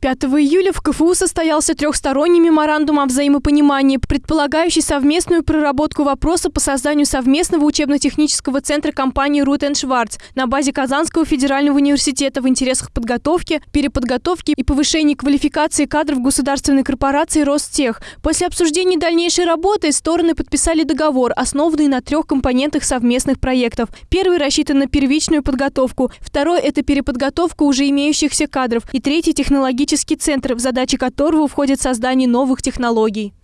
5 июля в КФУ состоялся трехсторонний меморандум о взаимопонимании, предполагающий совместную проработку вопроса по созданию совместного учебно-технического центра компании «Рут Шварц» на базе Казанского федерального университета в интересах подготовки, переподготовки и повышения квалификации кадров государственной корпорации «Ростех». После обсуждения дальнейшей работы стороны подписали договор, основанный на трех компонентах совместных проектов. Первый рассчитан на первичную подготовку, второй – это переподготовка уже имеющихся кадров и третий – технологический центр, в задачи которого входит создание новых технологий.